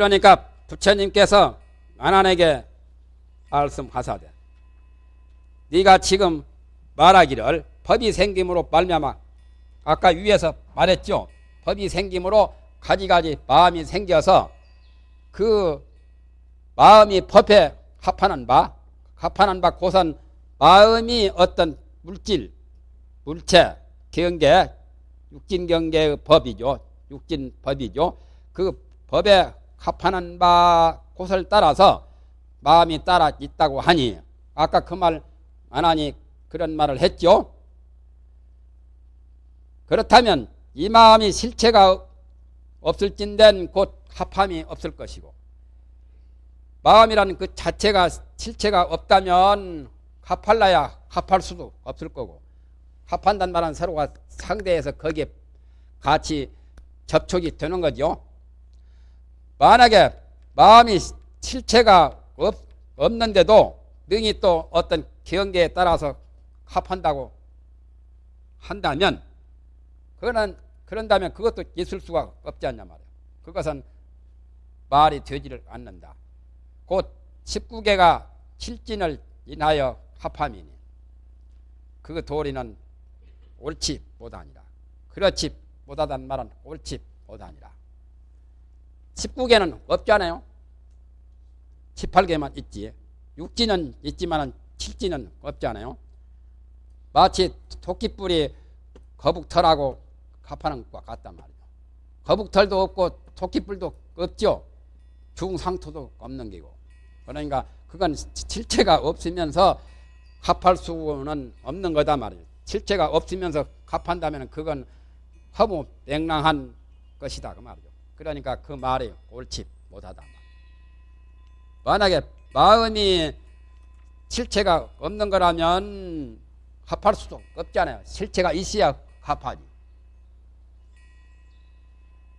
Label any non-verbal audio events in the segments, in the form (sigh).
그러니까 부처님께서 아난에게 말씀하사되 네가 지금 말하기를 법이 생김으로 말미암아 아까 위에서 말했죠. 법이 생김으로 가지가지 마음이 생겨서 그 마음이 법에 합하는 바 합하는 바 고선 마음이 어떤 물질 물체 경계 육진 경계의 법이죠. 육진 법이죠. 그 법에 합하는 바 곳을 따라서 마음이 따라 있다고 하니 아까 그 말 안 하니 그런 말을 했죠. 그렇다면 이 마음이 실체가 없을진된 곧 합함이 없을 것이고 마음이라는 그 자체가 실체가 없다면 합할라야 합할 수도 없을 거고 합한단 말은 서로가 상대해서 거기에 같이 접촉이 되는 거죠. 만약에 마음이 실체가 없, 없는데도 능히 또 어떤 경계에 따라서 합한다고 한다면 그거는 그런다면 그것도 있을 수가 없지 않냐 말이야. 그것은 말이 되지를 않는다. 곧 19개가 실진을 인하여 합함이니 그 도리는 옳지 못하니라. 그렇지 못하다는 말은 옳지 못하니라. 19개는 없잖아요. 18개만 있지. 육지는 있지만 칠지는 없잖아요. 마치 토끼뿔이 거북털하고 합하는 것과 같단 말이죠. 거북털도 없고 토끼뿔도 없죠. 중상토도 없는 게고. 그러니까 그건 실체가 없으면서 합할 수는 없는 거다 말이에요. 실체가 없으면서 합한다면 그건 허무 맹랑한 것이다 그 말이죠. 그러니까 그 말이 옳지 못하다. 만약에 마음이 실체가 없는 거라면 합할 수도 없잖아요. 실체가 있어야 합하지.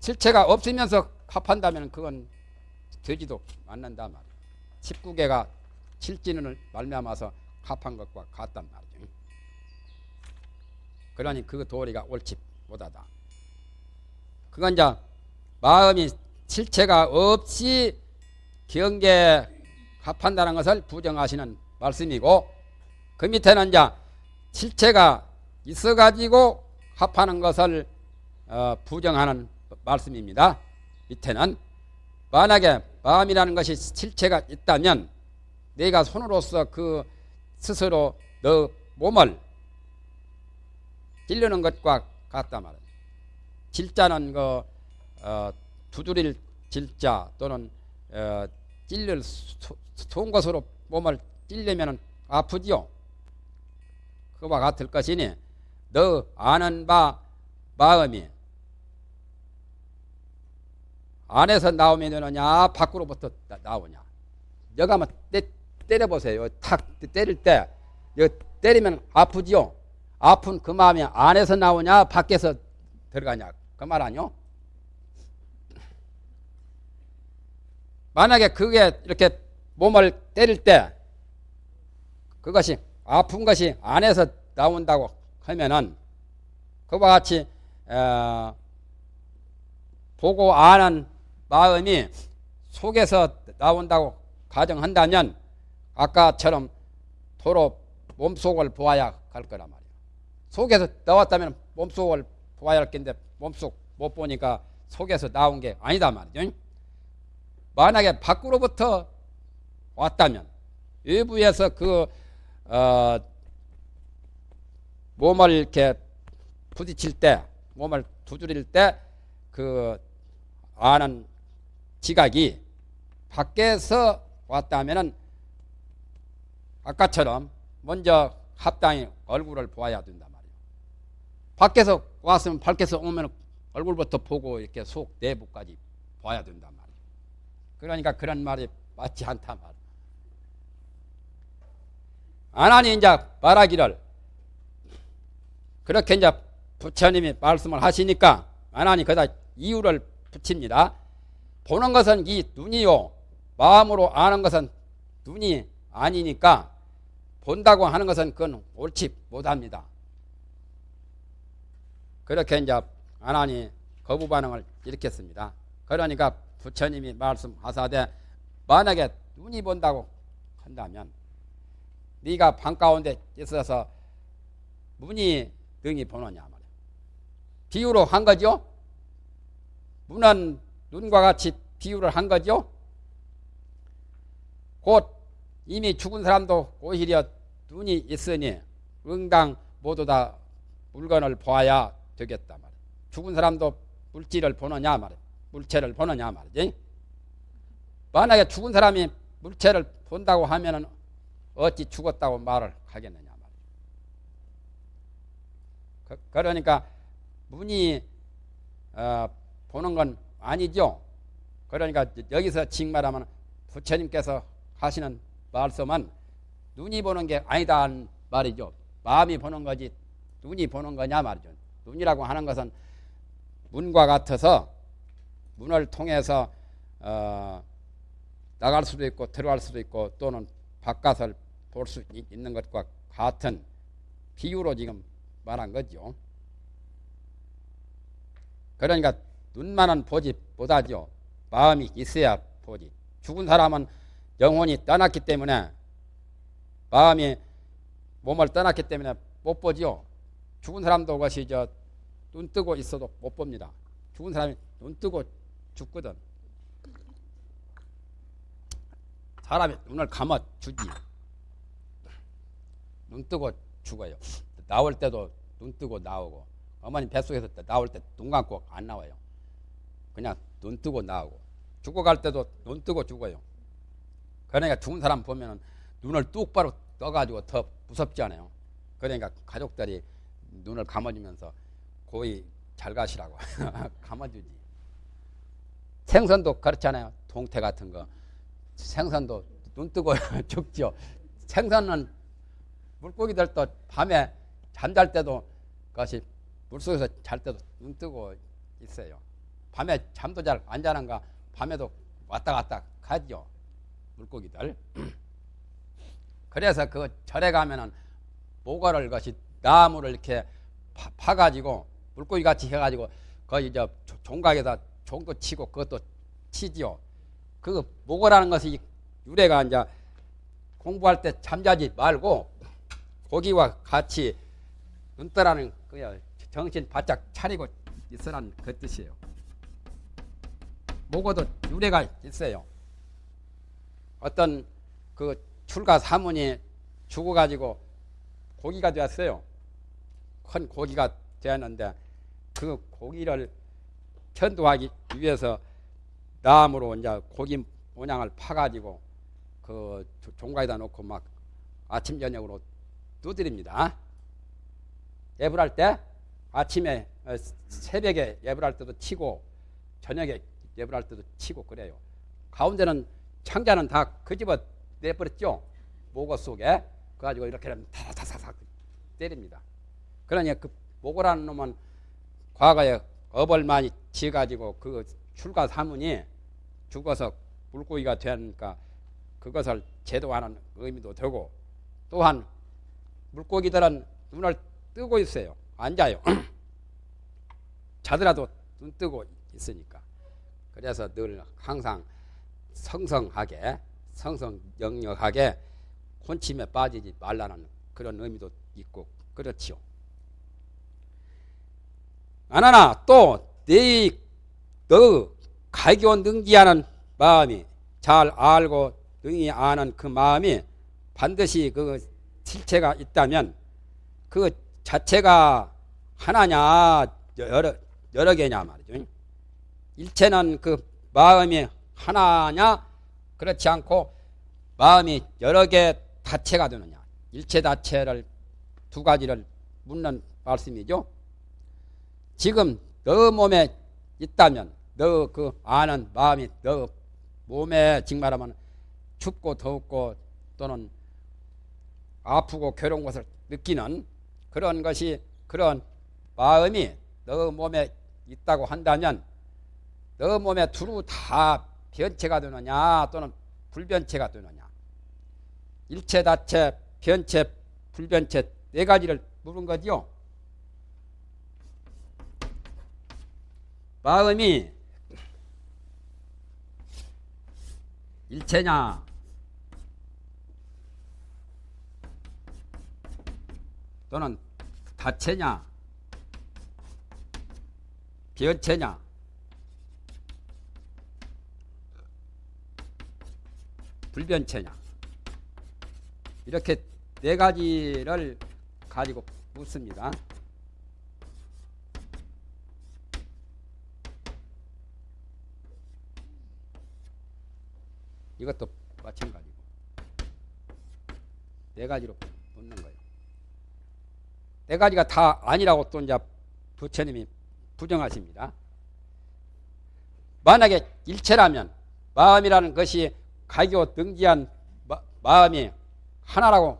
실체가 없으면서 합한다면 그건 되지도 않는다 말이에요. 19개가 실진을 말미암아서 합한 것과 같단 말이죠. 그러니 그 도리가 옳지 못하다. 그건 이제 마음이 실체가 없이 경계 합한다는 것을 부정하시는 말씀이고 그 밑에는 이제 실체가 있어가지고 합하는 것을 어, 부정하는 말씀입니다. 밑에는 만약에 마음이라는 것이 실체가 있다면 내가 손으로서 그 스스로 너 몸을 찔르는 것과 같다 말이야. 질자는 그 어, 두드릴 질자 또는 어, 찔릴 좋은 것으로 몸을 찔려면 아프지요. 그와 같을 것이니 너 아는 바 마음이 안에서 나오면 되느냐 밖으로부터 나 오냐. 여기 한번 때, 때려보세요. 탁 때릴 때. 여기 때리면 아프지요. 아픈 그 마음이 안에서 나오냐 밖에서 들어가냐. 그 말 아니요 만약에 그게 이렇게 몸을 때릴 때 그것이 아픈 것이 안에서 나온다고 하면은 그와 같이 어, 보고 아는 마음이 속에서 나온다고 가정한다면 아까처럼 도로 몸속을 보아야 할 거란 말이에요. 속에서 나왔다면 몸속을 보아야 할 건데 몸속 못 보니까 속에서 나온 게 아니다 말이죠. 만약에 밖으로부터 왔다면 외부에서 그 어, 몸을 이렇게 부딪힐 때 몸을 두드릴 때 그 아는 지각이 밖에서 왔다면은 아까처럼 먼저 합당히 얼굴을 보아야 된단 말이에요. 밖에서 왔으면 밖에서 오면 얼굴부터 보고 이렇게 속 내부까지 봐야 된단 말이에요. 그러니까 그런 말이 맞지 않단 말이에요. 아나니 이제 말하기를 그렇게 이제 부처님이 말씀을 하시니까 아나니 거다 이유를 붙입니다. 보는 것은 이 눈이요. 마음으로 아는 것은 눈이 아니니까 본다고 하는 것은 그건 옳지 못합니다. 그렇게 이제 아나니 거부 반응을 일으켰습니다. 그러니까 부처님이 말씀하사되 만약에 눈이 본다고 한다면 네가 방 가운데 있어서 문이 등이 보느냐 말이야. 비유로 한 거죠. 문은 눈과 같이 비유를 한 거죠. 곧 이미 죽은 사람도 오히려 눈이 있으니 응당 모두 다 물건을 보아야 되겠다 말이야. 죽은 사람도 물질을 보느냐 말이야. 물체를 보느냐 말이지. 만약에 죽은 사람이 물체를 본다고 하면은 어찌 죽었다고 말을 하겠느냐 말이야. 그, 그러니까 문이 어, 보는 건 아니죠. 그러니까 여기서 즉 말하면 부처님께서 하시는 말씀은 눈이 보는 게 아니다 말이죠. 마음이 보는 거지 눈이 보는 거냐 말이죠. 눈이라고 하는 것은 문과 같아서 문을 통해서 어, 나갈 수도 있고 들어갈 수도 있고 또는 바깥을 볼 수 있는 것과 같은 비유로 지금 말한 거죠. 그러니까 눈만은 보지 못하죠. 마음이 있어야 보지. 죽은 사람은 영혼이 떠났기 때문에 마음이 몸을 떠났기 때문에 못 보지요. 죽은 사람도 그것이 저 눈 뜨고 있어도 못 봅니다. 죽은 사람이 눈 뜨고 죽거든. 사람이 눈을 감아 주지. 눈 뜨고 죽어요. 나올 때도 눈 뜨고 나오고 어머니 뱃속에서 나올 때 눈 감고 안 나와요. 그냥 눈 뜨고 나오고 죽어갈 때도 눈 뜨고 죽어요. 그러니까 죽은 사람 보면 눈을 똑바로 떠가지고 더 무섭지 않아요. 그러니까 가족들이 눈을 감아주면서 고이 잘 가시라고 (laughs) 감아주지. 생선도 그렇잖아요. 동태 같은 거. 생선도 눈 뜨고 (laughs) 죽죠. 생선은 물고기들도 밤에 잠잘 때도 그것이 물속에서 잘 때도 눈 뜨고 있어요. 밤에 잠도 잘 안 자는가 밤에도 왔다 갔다 가죠. 물고기들. (clears throat) 그래서 그 절에 가면은 모가를 것이 나무를 이렇게 파, 가지고 물고기 같이 해가지고 거기 저 종각에다 종도 치고 그것도 치지요. 그 모고라는 것이 유래가 이제 공부할 때 잠자지 말고 고기와 같이 눈떠라는 그 정신 바짝 차리고 있으라는 그 뜻이에요. 모고도 유래가 있어요. 어떤 그 출가 사문이 죽어가지고 고기가 되었어요. 큰 고기가 되었는데 그 고기를 천도하기 위해서 나무로 이제 고기 모양을 파가지고 그 종가에다 놓고 막 아침 저녁으로 두드립니다. 예불 할 때 아침에 어, 새벽에 예불 할 때도 치고 저녁에 예불 할 때도 치고 그래요. 가운데는 창자는 다 그 집어 내버렸죠. 모고 속에 그가지고 이렇게 하면 다다다닥 때립니다. 그러니 그 모고라는 놈은 과거에 업을 많이 지어가지고 그 출가 사문이 죽어서 물고기가 되니까 그것을 제도하는 의미도 되고 또한 물고기들은 눈을 뜨고 있어요. 앉아요. (clears throat) 자더라도 눈 뜨고 있으니까. 그래서 늘 항상 성성하게 성성영역하게 혼침에 빠지지 말라는 그런 의미도 있고 그렇지요. 아나나 또내너 갈교 능지하는 마음이 잘 알고 능히 아는 그 마음이 반드시 그 실체가 있다면 그 자체가 하나냐 여러 여러 개냐 말이죠. 일체는 그 마음이 하나냐 그렇지 않고 마음이 여러 개 다체가 되느냐 일체 다체를 두 가지를 묻는 말씀이죠. 지금 너 몸에 있다면 너 그 아는 마음이 너 몸에 즉 말하면 춥고 더웠고 또는 아프고 괴로운 것을 느끼는 그런 것이 그런 마음이 너 몸에 있다고 한다면 너 몸에 두루 다 변체가 되느냐 또는 불변체가 되느냐 일체 다체 변체 불변체 네 가지를 물은 거지요. 마음이 일체냐? 또는 다체냐? 변체냐? 불변체냐? 이렇게 네 가지를 가지고 묻습니다. 이것도 마찬가지고 네 가지로 묻는 거예요. 네 가지가 다 아니라고 또 이제 부처님이 부정하십니다. 만약에 일체라면 마음이라는 것이 가교 등지한 마음이 하나라고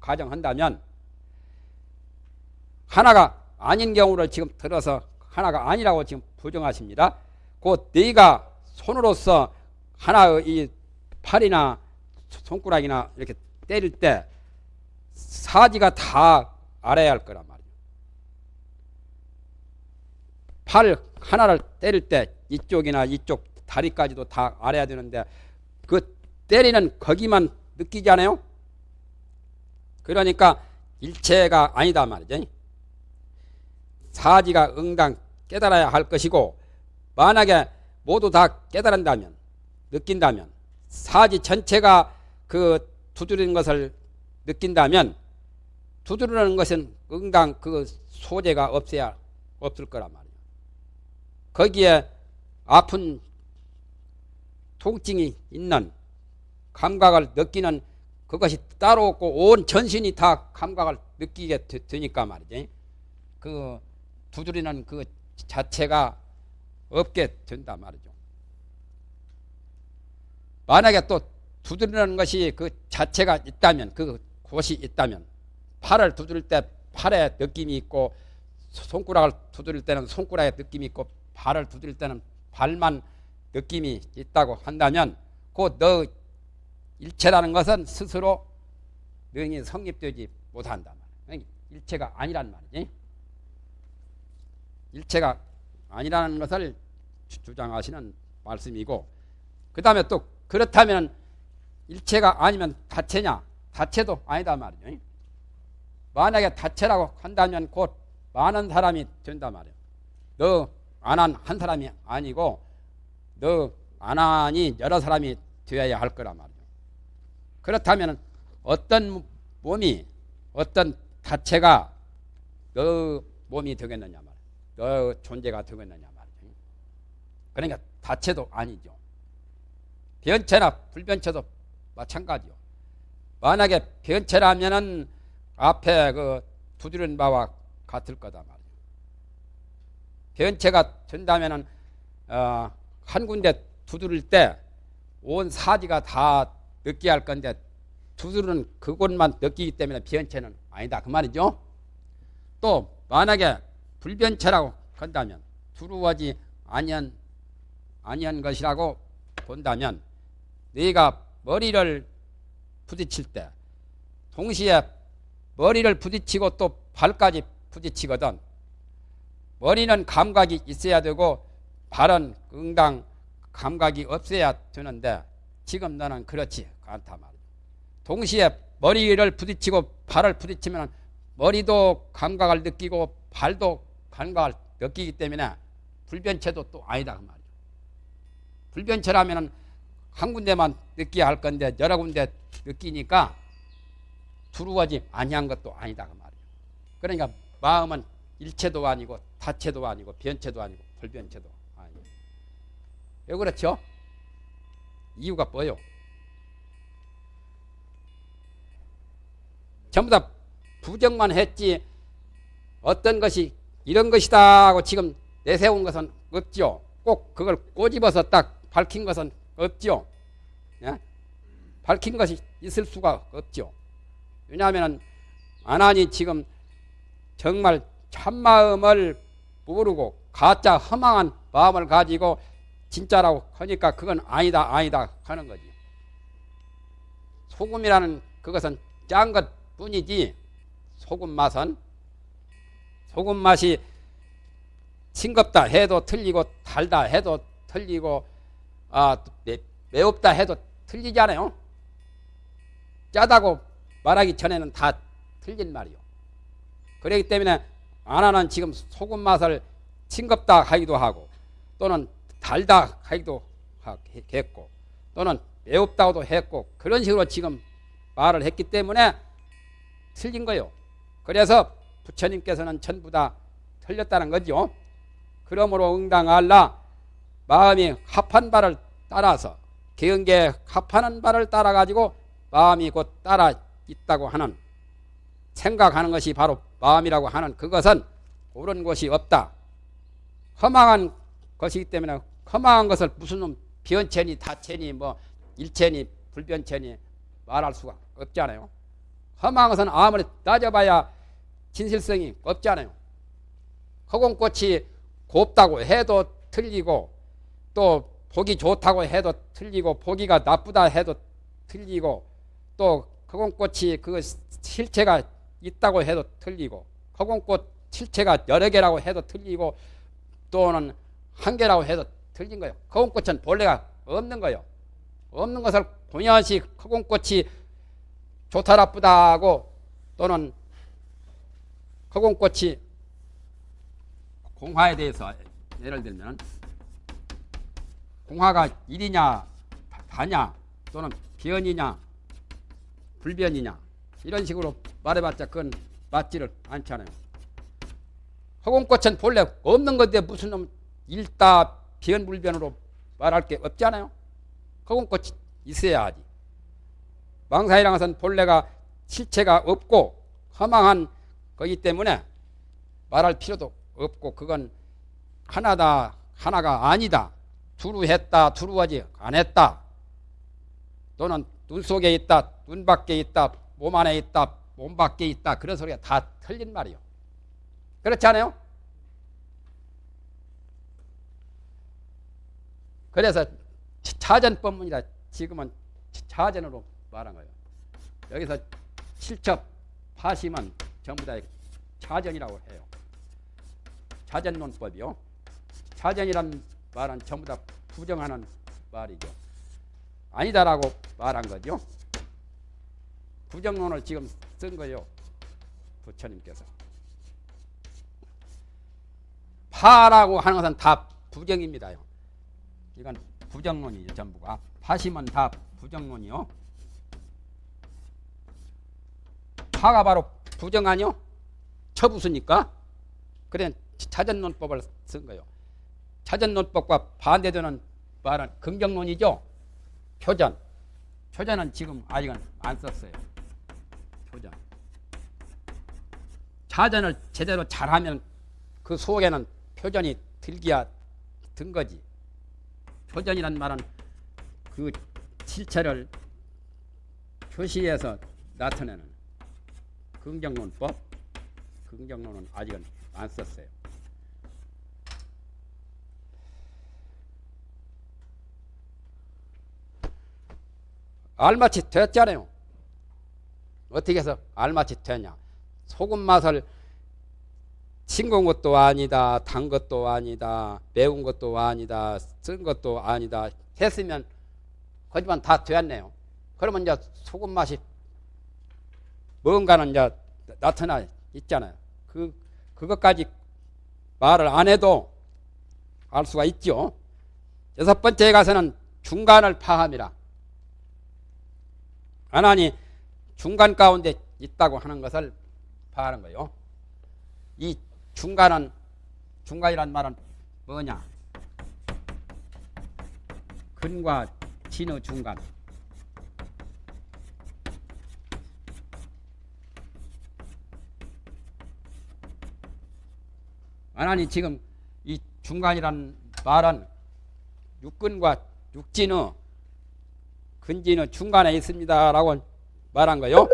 가정한다면 하나가 아닌 경우를 지금 들어서 하나가 아니라고 지금 부정하십니다. 곧 네가 손으로서 하나의 이 팔이나 손가락이나 이렇게 때릴 때 사지가 다 알아야 할 거란 말이에요. 팔 하나를 때릴 때 이쪽이나 이쪽 다리까지도 다 알아야 되는데 그 때리는 거기만 느끼지 않아요? 그러니까 일체가 아니다 말이죠. 사지가 응당 깨달아야 할 것이고 만약에 모두 다 깨달은다면 느낀다면 사지 전체가 그 두드리는 것을 느낀다면 두드리는 것은 응당 그 소재가 없어야 없을 거란 말이에요. 거기에 아픈 통증이 있는 감각을 느끼는 그것이 따로 없고 온 전신이 다 감각을 느끼게 되 니까 말이지. 그 두드리는 그 자체가 없게 된다 말이죠. 만약에 또 두드리는 것이 그 자체가 있다면 그 곳이 있다면 팔을 두드릴 때 팔에 느낌이 있고 손가락을 두드릴 때는 손가락에 느낌이 있고 발을 두드릴 때는 발만 느낌이 있다고 한다면 그 너 일체라는 것은 스스로 능이 성립되지 못한다. 일체가 아니란 말이지. 일체가 아니라는 것을 주장하시는 말씀이고 그 다음에 또 그렇다면 일체가 아니면 다체냐? 다체도 아니다 말이죠. 만약에 다체라고 한다면 곧 많은 사람이 된다 말이에요. 너 안한 한 사람이 아니고 너안 하니 여러 사람이 되어야 할 거란 말이죠 그렇다면 어떤 몸이 어떤 다체가 너 몸이 되겠느냐 말이에요. 너 존재가 되겠느냐 말이죠. 그러니까 다체도 아니죠. 변체나 불변체도 마찬가지요. 만약에 변체라면은 앞에 그 두드린 바와 같을 거다 말이에요. 변체가 된다면은 어, 한 군데 두드릴 때 온 사지가 다 느끼게 할 건데 두드리는 그곳만 느끼기 때문에 변체는 아니다 그 말이죠. 또 만약에 불변체라고 한다면 두루하지 아니한 아니한 것이라고 본다면 네가 머리를 부딪힐 때 동시에 머리를 부딪히고 또 발까지 부딪히거든. 머리는 감각이 있어야 되고 발은 응당 감각이 없어야 되는데 지금 너는 그렇지. 않다 말이야. 동시에 머리를 부딪히고 발을 부딪히면 머리도 감각을 느끼고 발도 감각을 느끼기 때문에 불변체도 또 아니다 그 말이죠. 불변체라면 한 군데만 느끼게 할 건데 여러 군데 느끼니까 두루하지 아니한 것도 아니다 그 말이죠. 그러니까 마음은 일체도 아니고 다체도 아니고 변체도 아니고 불변체도 아니고 왜 그렇죠? 이유가 뭐요? 전부 다 부정만 했지 어떤 것이 이런 것이다 하고 지금 내세운 것은 없죠. 꼭 그걸 꼬집어서 딱 밝힌 것은 없죠. 예? 밝힌 것이 있을 수가 없죠. 왜냐하면 아나니 지금 정말 참마음을 모르고 가짜 허망한 마음을 가지고 진짜라고 하니까 그건 아니다 아니다 하는 거지. 소금이라는 그것은 짠 것 뿐이지 소금 맛은 소금 맛이 싱겁다 해도 틀리고 달다 해도 틀리고 아 매, 매웁다 해도 틀리지 않아요? 짜다고 말하기 전에는 다 틀린 말이요. 그렇기 때문에 아나는 지금 소금 맛을 싱겁다 하기도 하고 또는 달다 하기도 했고 또는 매웁다고도 했고 그런 식으로 지금 말을 했기 때문에 틀린 거요. 그래서 부처님께서는 전부 다 틀렸다는 거죠. 그러므로 응당할라 마음이 합한 바를 따라서 개은계 합하는 바를 따라 가지고 마음이 곧 따라 있다고 하는 생각하는 것이 바로 마음이라고 하는 그것은 옳은 것이 없다. 허망한 것이기 때문에 허망한 것을 무슨 놈 변체니 다체니 뭐 일체니 불변체니 말할 수가 없잖아요. 험한 것은 아무리 따져봐야 진실성이 없잖아요. 허공꽃이 곱다고 해도 틀리고 또 보기 좋다고 해도 틀리고 보기가 나쁘다 해도 틀리고 또 허공꽃이 그 실체가 있다고 해도 틀리고 허공꽃 실체가 여러 개라고 해도 틀리고 또는 한 개라고 해도 틀린 거예요. 허공꽃은 본래가 없는 거예요. 없는 것을 공연시 허공꽃이 좋다 나쁘다고 또는 허공꽃이 공화에 대해서 예를 들면 공화가 일이냐 다냐 또는 변이냐 불변이냐 이런 식으로 말해봤자 그건 맞지를 않잖아요. 허공꽃은 본래 없는 건데 무슨 놈 일다 변불변으로 말할 게 없잖아요. 허공꽃이 있어야 하지. 망사이란 것은 본래가 실체가 없고 허망한 거기 때문에 말할 필요도 없고 그건 하나다 하나가 아니다. 두루 했다 두루하지 안 했다. 또는 눈 속에 있다 눈 밖에 있다 몸 안에 있다 몸 밖에 있다 그런 소리가 다 틀린 말이요. 그렇지 않아요? 그래서 차전 법문이라 지금은 차전으로 말한 거예요. 여기서 실첩, 파심은 전부 다 차전이라고 해요. 차전론법이요. 차전이란 말은 전부 다 부정하는 말이죠. 아니다라고 말한 거죠. 부정론을 지금 쓴 거예요. 부처님께서. 파라고 하는 것은 다 부정입니다요. 이건 부정론이죠, 전부가. 파심은 다 부정론이요. 파가 바로 부정 아니요? 처부수니까. 그래 차전론법을 쓴 거예요. 차전론법과 반대되는 말은 긍정론이죠. 표전. 표전은 지금 아직은 안 썼어요. 표전. 차전을 제대로 잘하면 그 속에는 표전이 들기야 든 거지. 표전이란 말은 그 실체를 표시해서 나타내는 긍정론법. 긍정론은 아직은 안 썼어요. 알맞이 됐잖아요. 어떻게 해서 알맞이 되냐. 소금 맛을 싱거운 것도 아니다. 단 것도 아니다. 매운 것도 아니다. 쓴 것도 아니다. 했으면 거지만 다 되었네요. 그러면 이제 소금 맛이 뭔가는 이제 나타나 있잖아요. 그, 그것까지 말을 안 해도 알 수가 있죠. 여섯 번째에 가서는 중간을 파함이라. 하나니 중간 가운데 있다고 하는 것을 파하는 거요. 이 중간은 중간이란 말은 뭐냐? 근과 진의 중간. 하나니 지금 이 중간이란 말은 육근과 육진의 근진의 중간에 있습니다라고 말한 거요.